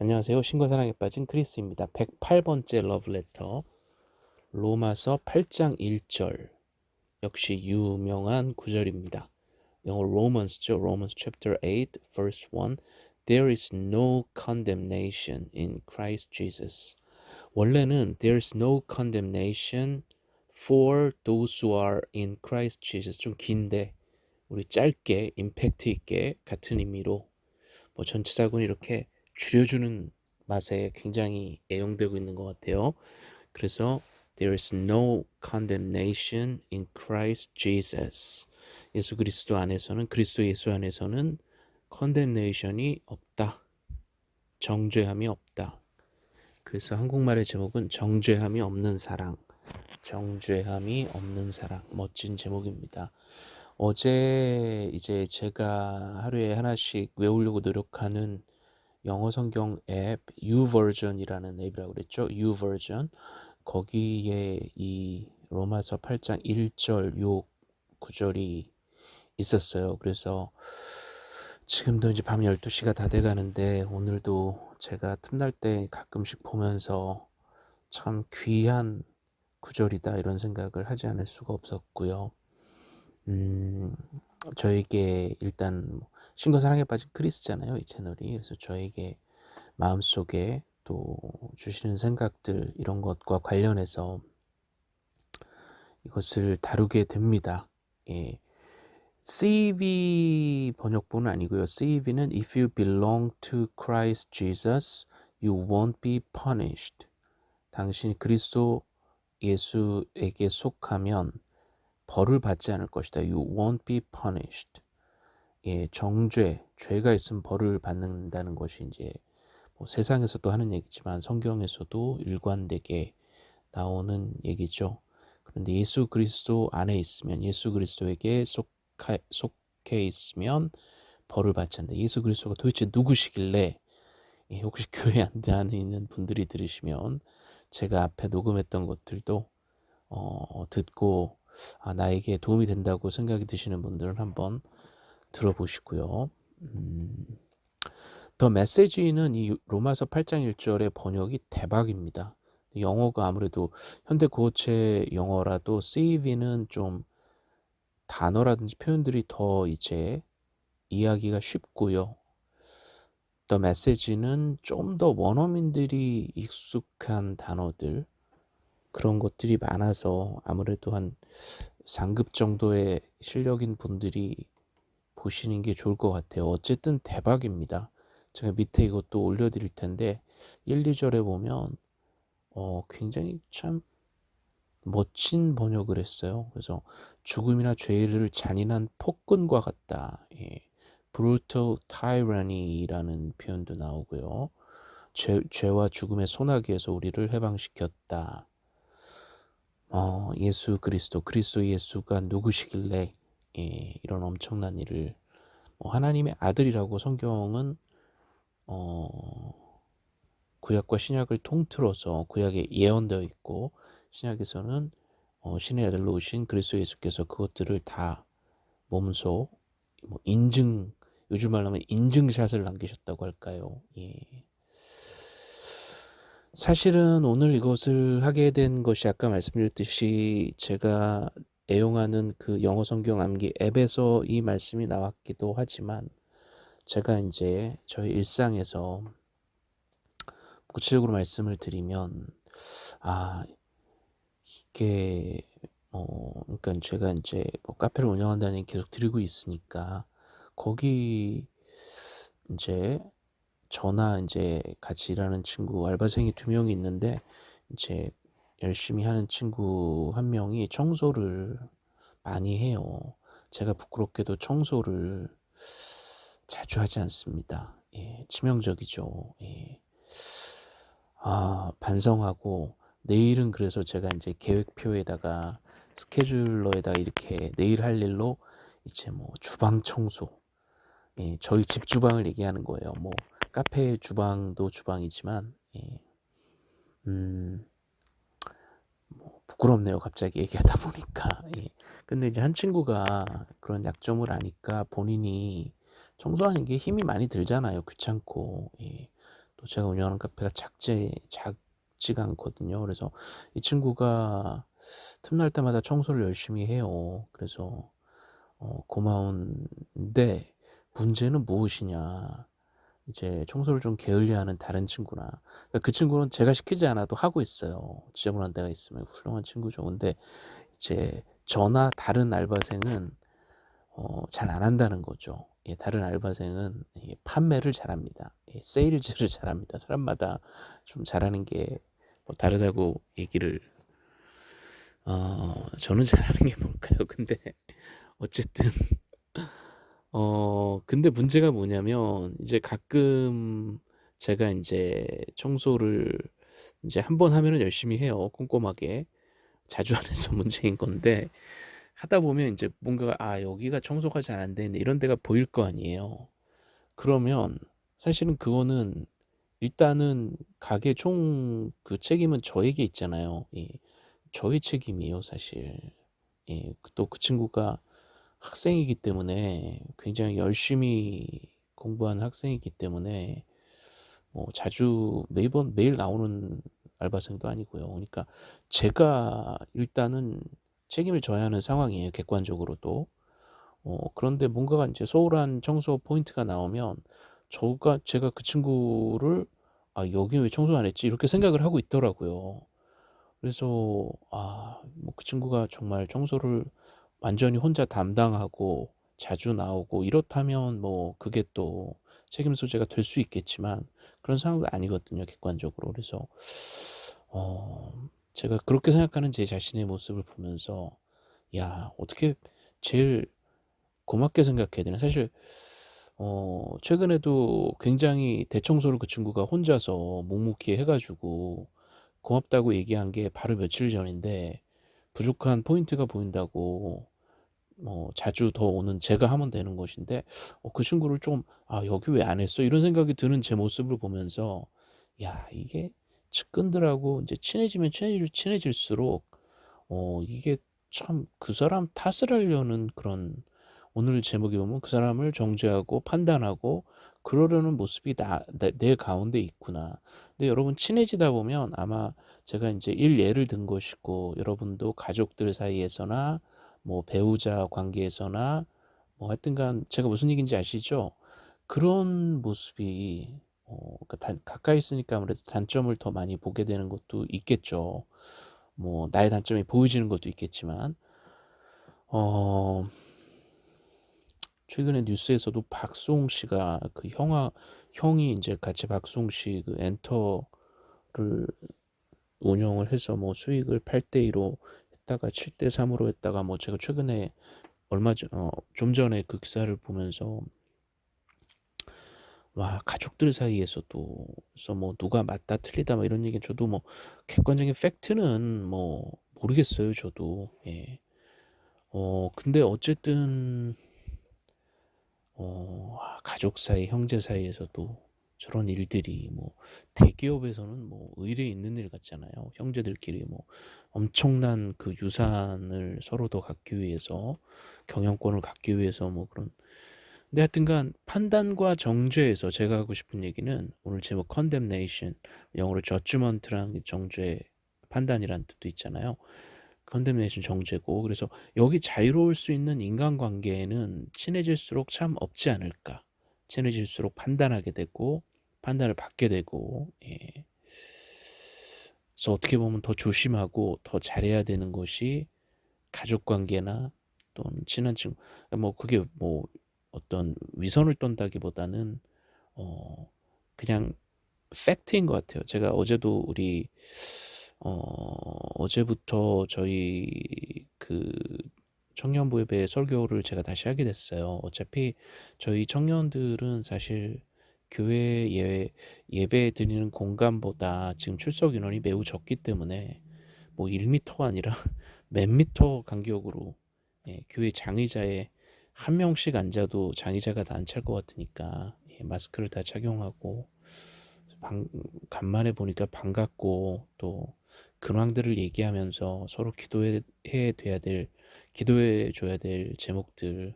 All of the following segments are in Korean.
안녕하세요. 신과 사랑에 빠진 크리스입니다. 108번째 러브레터 로마서 8장 1절 역시 유명한 구절입니다. 영어 로먼스죠. Romans chapter 8 verse 1 There is no condemnation in Christ Jesus. 원래는 There is no condemnation for those who are in Christ Jesus 좀 긴데 우리 짧게 임팩트 있게 같은 의미로 뭐 전치사군 이렇게 줄여주는 맛에 굉장히 애용되고 있는 것 같아요. 그래서 There is no condemnation in Christ Jesus. 예수 그리스도 안에서는 그리스도 예수 안에서는 condemnation이 없다. 정죄함이 없다. 그래서 한국말의 제목은 정죄함이 없는 사랑. 정죄함이 없는 사랑. 멋진 제목입니다. 어제 이제 제가 하루에 하나씩 외우려고 노력하는 영어 성경 앱 유버전이라는 앱이라고 그랬죠. 유버전 거기에 이 로마서 8장 1절 요 구절이 있었어요. 그래서 지금도 이제 밤 12시가 다 돼 가는데 오늘도 제가 틈날 때 가끔씩 보면서 참 귀한 구절이다 이런 생각을 하지 않을 수가 없었고요. 음, 저에게 일단 뭐 신과 사랑에 빠진 크리스잖아요, 이 채널이. 그래서 저에게 마음속에 또 주시는 생각들 이런 것과 관련해서 이것을 다루게 됩니다. 예. CEV 번역본은 아니고요. CEV는 If you belong to Christ Jesus, you won't be punished. 당신이 그리스도 예수에게 속하면 벌을 받지 않을 것이다. You won't be punished. 예, 정죄, 죄가 있으면 벌을 받는다는 것이 이제 뭐 세상에서도 하는 얘기지만 성경에서도 일관되게 나오는 얘기죠. 그런데 예수 그리스도 안에 있으면 예수 그리스도에게 속하, 속해 있으면 벌을 받지 않는다. 예수 그리스도가 도대체 누구시길래 예, 혹시 교회 안에 있는 분들이 들으시면 제가 앞에 녹음했던 것들도 어, 듣고 아, 나에게 도움이 된다고 생각이 드시는 분들은 한번 들어보시고요. 음, 더 메시지는 이 로마서 8장 1절의 번역이 대박입니다. 영어가 아무래도 현대 고체 영어라도 CV는 좀 단어라든지 표현들이 더 이제 이야기가 쉽고요. 더 메시지는 좀 더 원어민들이 익숙한 단어들 그런 것들이 많아서 아무래도 한 상급 정도의 실력인 분들이 보시는 게 좋을 것 같아요. 어쨌든 대박입니다. 제가 밑에 이것도 올려 드릴 텐데 1, 2절에 보면 어, 굉장히 참 멋진 번역을 했어요. 그래서 죽음이나 죄를 잔인한 폭군과 같다. 예. brutal tyranny라는 표현도 나오고요. 죄, 죄와 죽음의 소나기에서 우리를 해방시켰다. 어, 예수 그리스도, 그리스도 예수가 누구시길래 예, 이런 엄청난 일을 뭐 하나님의 아들이라고 성경은 어, 구약과 신약을 통틀어서 구약에 예언되어 있고 신약에서는 어, 신의 아들로 오신 그리스도 예수께서 그것들을 다 몸소 뭐 인증 요즘 말로 하면 인증샷을 남기셨다고 할까요? 예. 사실은 오늘 이것을 하게 된 것이 아까 말씀드렸듯이 제가 애용하는 그 영어 성경 암기 앱에서 이 말씀이 나왔기도 하지만 제가 이제 저희 일상에서 구체적으로 말씀을 드리면 아 이게 뭐 그러니까 제가 이제 뭐 카페를 운영한다는 얘기 계속 드리고 있으니까 거기 이제 저나 이제 같이 일하는 친구 알바생이 두 명이 있는데 이제 열심히 하는 친구 한 명이 청소를 많이 해요. 제가 부끄럽게도 청소를 자주 하지 않습니다. 예, 치명적이죠. 예. 아, 반성하고 내일은 그래서 제가 이제 계획표에다가 스케줄러에다가 이렇게 내일 할 일로 이제 뭐 주방 청소, 예, 저희 집 주방을 얘기하는 거예요. 뭐 카페 주방도 주방이지만 예. 음, 뭐 부끄럽네요. 갑자기 얘기하다 보니까. 예. 근데 이제 한 친구가 그런 약점을 아니까 본인이 청소하는 게 힘이 많이 들잖아요. 귀찮고. 예. 또또 제가 운영하는 카페가 작지 작지가 않거든요. 그래서 이 친구가 틈날 때마다 청소를 열심히 해요. 그래서 어 고마운데 문제는 무엇이냐. 이제 청소를 좀 게을리하는 다른 친구나 그러니까 그 친구는 제가 시키지 않아도 하고 있어요. 지저분한 데가 있으면 훌륭한 친구죠. 근데 이제 저나 다른 알바생은 어 잘 안 한다는 거죠. 예 다른 알바생은 예 판매를 잘합니다. 예 세일즈를 잘합니다. 사람마다 좀 잘하는 게 뭐 다르다고 얘기를 어 저는 잘하는 게 뭘까요? 근데 어쨌든 어 근데 문제가 뭐냐면 이제 가끔 제가 인제 청소를 인제 한번 하면은 열심히 해요, 꼼꼼하게. 자주 안 해서 문제인 건데 하다 보면 인제 뭔가 '아 여기가 청소가 잘 안 되네.' 이런 데가 보일 거 아니에요. 그러면 사실은 그거는 일단은 가게 총 그 책임은 저에게 있잖아요. 예. 저의 책임이에요 사실. 예. 또그 친구가 학생이기 때문에 굉장히 열심히 공부하는 학생이기 때문에 뭐 자주 매번 매일 나오는 알바생도 아니고요. 그러니까 제가 일단은 책임을 져야 하는 상황이에요 객관적으로도. 어 그런데 뭔가가 인제 소홀한 청소 포인트가 나오면 저가 제가 그 친구를 '아 여기 왜 청소 안 했지?' 이렇게 생각을 하고 있더라고요. 그래서 아 뭐 그 친구가 정말 청소를 완전히 혼자 담당하고 자주 나오고 이렇다면 뭐 그게 또 책임 소재가 될 수 있겠지만 그런 상황도 아니거든요 객관적으로. 그래서 어 제가 그렇게 생각하는 제 자신의 모습을 보면서 '야 어떻게 제일 고맙게 생각해야 되나.' 사실 어 최근에도 굉장히 대청소를 그 친구가 혼자서 묵묵히 해 가지고 고맙다고 얘기한 게 바로 며칠 전인데 부족한 포인트가 보인다고 어 자주 더 오는 제가 하면 되는 것인데 어 그 친구를 좀 '아 여기 왜 안 했어?' 이런 생각이 드는 제 모습을 보면서 야 이게 측근들하고 인제 친해지면 친해질 친해질수록 어 이게 참 그 사람 탓을 하려는 그런 오늘 제목에 보면 '그 사람을 정죄하고 판단하고 그러려는 모습이 나 내 내 가운데 있구나.' 근데 여러분 친해지다 보면 아마 제가 인제 일 예를 든 것이고 여러분도 가족들 사이에서나 뭐 배우자 관계에서나 뭐 하여튼간 제가 무슨 얘기인지 아시죠? 그런 모습이 어 그러니까 단 가까이 있으니까 아무래도 단점을 더 많이 보게 되는 것도 있겠죠. 뭐 나의 단점이 보여지는 것도 있겠지만 어 최근에 뉴스에서도 박수홍 씨가 그 형아 형이 인제 같이 박수홍 씨그 엔터를 운영을 해서 뭐 수익을 8대 2로 했다가 7대 3 으로 했다가 뭐 제가 최근에 얼마 전 어 좀 전에 그 기사를 보면서 와 가족들 사이에서도 그래서 뭐 누가 맞다 틀리다 뭐 이런 얘기는 저도 뭐 객관적인 팩트는 뭐 모르겠어요 저도. 예. 어 근데 어쨌든 어아 가족 사이, 형제 사이에서도 저런 일들이 뭐 대기업에서는 뭐 의례 있는 일 같잖아요. 형제들끼리 뭐 엄청난 그 유산을 서로 더 갖기 위해서 경영권을 갖기 위해서 뭐 그런 근데 하여튼간 판단과 정죄에서 제가 하고 싶은 얘기는 오늘 제목 condemnation 영어로 judgment라는 게 정죄 판단이라는 뜻도 있잖아요. condemnation 정죄고 그래서 여기 자유로울 수 있는 인간관계에는 친해질수록 참 없지 않을까. 친해질수록 판단하게 되고 판단을 받게 되고 예. 그래서 어떻게 보면 더 조심하고 더 잘해야 되는 것이 가족 관계나 또는 친한 친구 뭐 그게 뭐 어떤 위선을 떤다기보다는 어 그냥 팩트인 것 같아요. 제가 어제도 우리 어 어제부터 저희 그 청년부 예배 설교를 제가 다시 하게 됐어요. 어차피 저희 청년들은 사실 교회 예 예배 드리는 공간보다 지금 출석 인원이 매우 적기 때문에 뭐 1 미터가 아니라 몇 미터 간격으로 예 교회 장의자에 한 명씩 앉아도 장의자가 다 안 찰 것 같으니까 예 마스크를 다 착용하고 반 간만에 보니까 반갑고 또 근황들을 얘기하면서 서로 기도해 해 돼야 될 기도해 줘야 될 제목들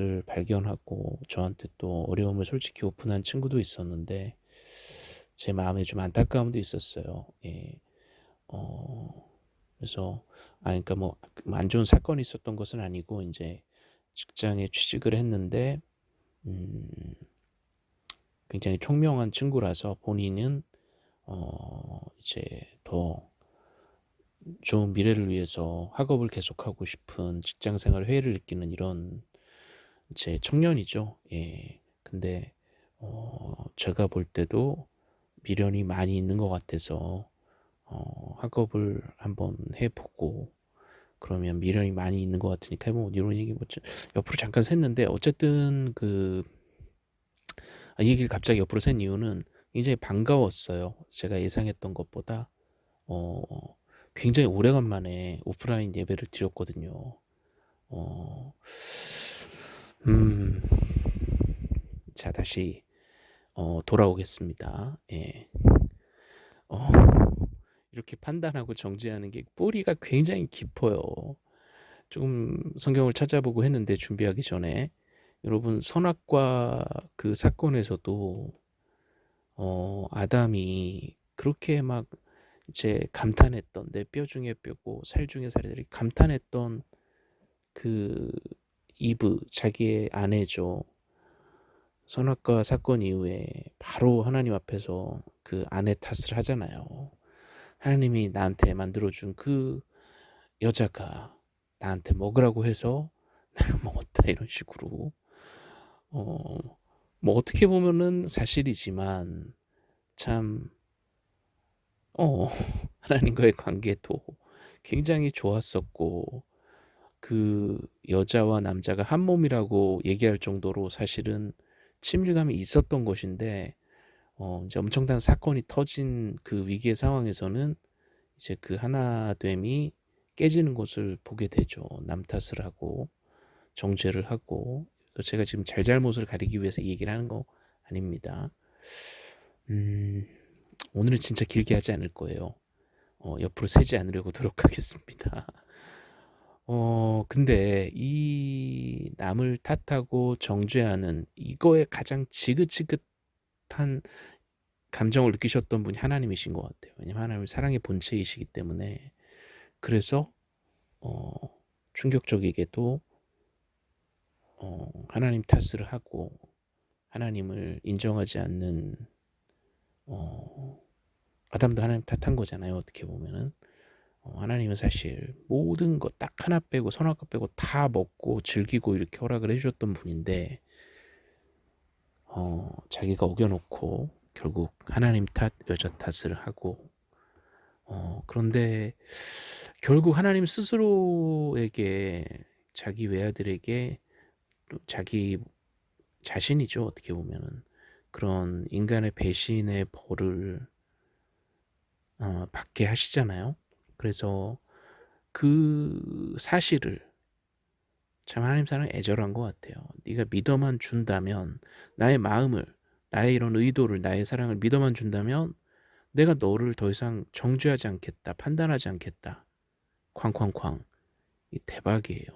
을 발견하고 저한테 또 어려움을 솔직히 오픈한 친구도 있었는데 제 마음에 좀 안타까움도 있었어요. 예. 어 그래서 아 그러니까 뭐 안 좋은 사건이 있었던 것은 아니고 인제 직장에 취직을 했는데 음 굉장히 총명한 친구라서 본인은 어 이제 더 좋은 미래를 위해서 학업을 계속하고 싶은 직장 생활 회의를 느끼는 이런 제 청년이죠. 예. 근데 어 제가 볼 때도 미련이 많이 있는 것 같아서 어 학업을 한번 해 보고 그러면 미련이 많이 있는 것 같으니까 해 보고 이런 얘기 뭐 옆으로 잠깐 샜는데 어쨌든 그 아, 이 얘기를 갑자기 옆으로 샌 이유는 굉장히 반가웠어요. 제가 예상했던 것보다 어 굉장히 오래간만에 오프라인 예배를 드렸거든요. 어 음. 자 다시 어 돌아오겠습니다. 예. 어 이렇게 판단하고 정죄하는 게 뿌리가 굉장히 깊어요. 좀 성경을 찾아보고 했는데 준비하기 전에 여러분 선악과 그 사건에서도 어 아담이 그렇게 막 이제 감탄했던 내 뼈 중에 뼈고 살 중에 살이들이 감탄했던 그 이브 자기의 아내죠. 선악과 사건 이후에 바로 하나님 앞에서 그 아내 탓을 하잖아요. 하나님이 나한테 만들어준 그 여자가 나한테 먹으라고 해서 내가 먹었다 이런 식으로 어 뭐 어떻게 보면은 사실이지만 참 어 하나님과의 관계도 굉장히 좋았었고 그 여자와 남자가 한 몸이라고 얘기할 정도로 사실은 친밀감이 있었던 것인데 어 이제 엄청난 사건이 터진 그 위기의 상황에서는 이제 그 하나됨이 깨지는 것을 보게 되죠. 남 탓을 하고 정죄를 하고 제가 지금 잘잘못을 가리기 위해서 이 얘기를 하는 거 아닙니다. 음 오늘은 진짜 길게 하지 않을 거예요. 어 옆으로 새지 않으려고 노력하겠습니다. 어 근데 이 남을 탓하고 정죄하는 이거에 가장 지긋지긋한 감정을 느끼셨던 분이 하나님이신 것 같아요. 왜냐면 하나님은 사랑의 본체이시기 때문에 그래서 어 충격적이게도 어 하나님 탓을 하고 하나님을 인정하지 않는 어 아담도 하나님 탓한 거잖아요. 어떻게 보면은. 어, 하나님은 사실 모든 것 딱 하나 빼고 선악과 빼고 다 먹고 즐기고 이렇게 허락을 해주셨던 분인데 어, 자기가 어겨놓고 결국 하나님 탓, 여자 탓을 하고 어, 그런데 결국 하나님 스스로에게 자기 외아들에게 또 자기 자신이죠 어떻게 보면은 그런 인간의 배신의 벌을 어, 받게 하시잖아요. 그래서 그 사실을 참 하나님 사랑 애절한 것 같아요. 네가 믿어만 준다면 나의 마음을 나의 이런 의도를 나의 사랑을 믿어만 준다면 내가 너를 더 이상 정죄하지 않겠다 판단하지 않겠다 쾅쾅쾅 이 대박이에요.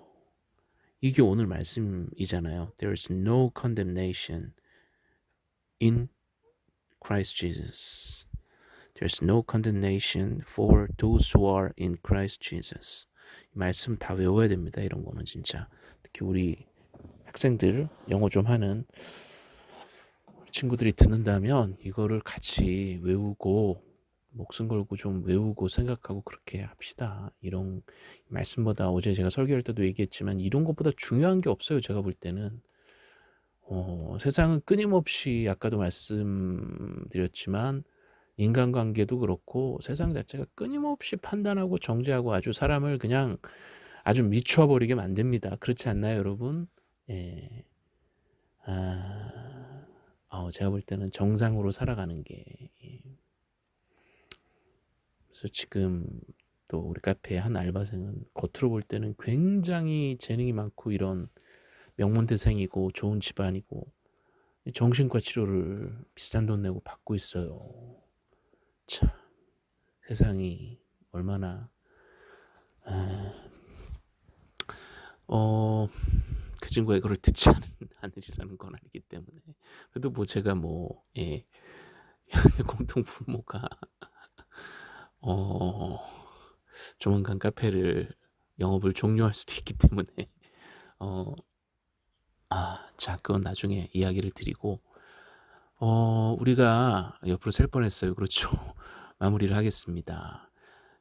이게 오늘 말씀이잖아요. There is no condemnation in Christ Jesus. There's no condemnation for those who are in Christ Jesus. 이 말씀 다 외워야 됩니다. 이런 거는 진짜 특히 우리 학생들 영어 좀 하는 친구들이 듣는다면 이거를 같이 외우고 목숨 걸고 좀 외우고 생각하고 그렇게 합시다. 이런 말씀보다 어제 제가 설교할 때도 얘기했지만 이런 것보다 중요한 게 없어요. 제가 볼 때는 어, 세상은 끊임없이 아까도 말씀드렸지만 인간관계도 그렇고 세상 자체가 끊임없이 판단하고 정죄하고 아주 사람을 그냥 아주 미쳐버리게 만듭니다. 그렇지 않나요, 여러분? 예. 아, 어, 제가 볼 때는 정상으로 살아가는 게. 예. 그래서 지금 또 우리 카페 한 알바생은 겉으로 볼 때는 굉장히 재능이 많고 이런 명문대생이고 좋은 집안이고 정신과 치료를 비싼 돈 내고 받고 있어요. 참 세상이 얼마나 아, 어, 그 친구가 이거를 듣지 않, 으리라는 건 아니기 때문에. 그래도 뭐 제가 뭐 예, 공동 부모가 어 조만간 카페를 영업을 종료할 수도 있기 때문에 어 아 자 그건 나중에 이야기를 드리고 어 우리가 옆으로 셀 뻔했어요. 그렇죠. 마무리를 하겠습니다.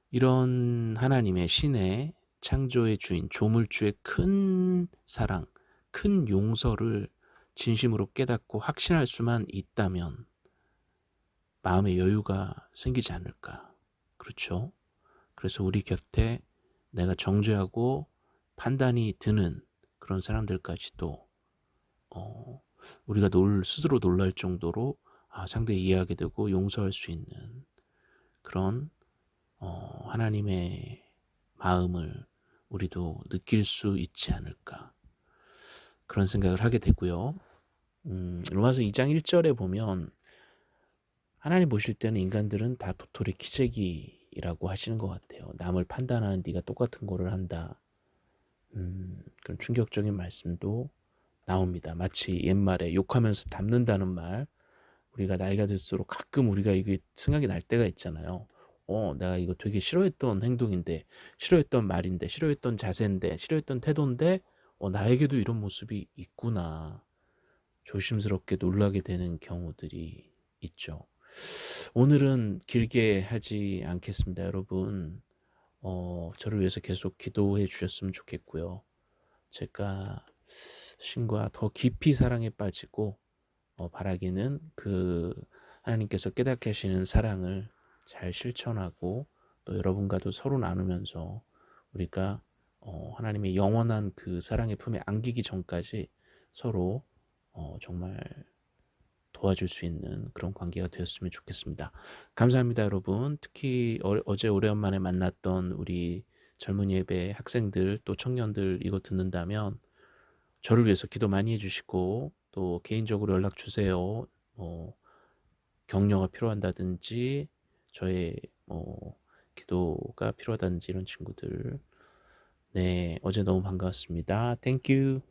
이런 하나님의 신의 창조의 주인 조물주의 큰 사랑, 큰 용서를 진심으로 깨닫고 확신할 수만 있다면 마음의 여유가 생기지 않을까. 그렇죠? 그래서 우리 곁에 내가 정죄하고 판단이 드는 그런 사람들까지도 어 우리가 놀 스스로 놀랄 정도로 아 상대 이해하게 되고 용서할 수 있는 그런 어 하나님의 마음을 우리도 느낄 수 있지 않을까. 그런 생각을 하게 되고요. 음 로마서 2장 1 절에 보면 하나님 보실 때는 인간들은 다 도토리 키재기라고 하시는 것 같아요. 남을 판단하는 네가 똑같은 거를 한다. 음 그런 충격적인 말씀도 나옵니다. 마치 옛말에 욕하면서 담는다는 말 우리가 나이가 들수록 가끔 우리가 이게 생각이 날 때가 있잖아요. 어 내가 이거 되게 싫어했던 행동인데 싫어했던 말인데 싫어했던 자세인데 싫어했던 태도인데 어 나에게도 이런 모습이 있구나. 조심스럽게 놀라게 되는 경우들이 있죠. 오늘은 길게 하지 않겠습니다. 여러분 어 저를 위해서 계속 기도해 주셨으면 좋겠고요. 제가 신과 더 깊이 사랑에 빠지고 어 바라기는 그 하나님께서 깨닫게 하시는 사랑을 잘 실천하고 또 여러분과도 서로 나누면서 우리가 어 하나님의 영원한 그 사랑의 품에 안기기 전까지 서로 어 정말 도와줄 수 있는 그런 관계가 되었으면 좋겠습니다. 감사합니다, 여러분. 특히 어 어제 오래간만에 만났던 우리 젊은 예배 학생들 또 청년들 이거 듣는다면 저를 위해서 기도 많이 해 주시고 또 개인적으로 연락 주세요. 뭐 격려가 필요한다든지 저의 뭐 기도가 필요하다든지 이런 친구들. 네, 어제 너무 반가웠습니다. Thank you.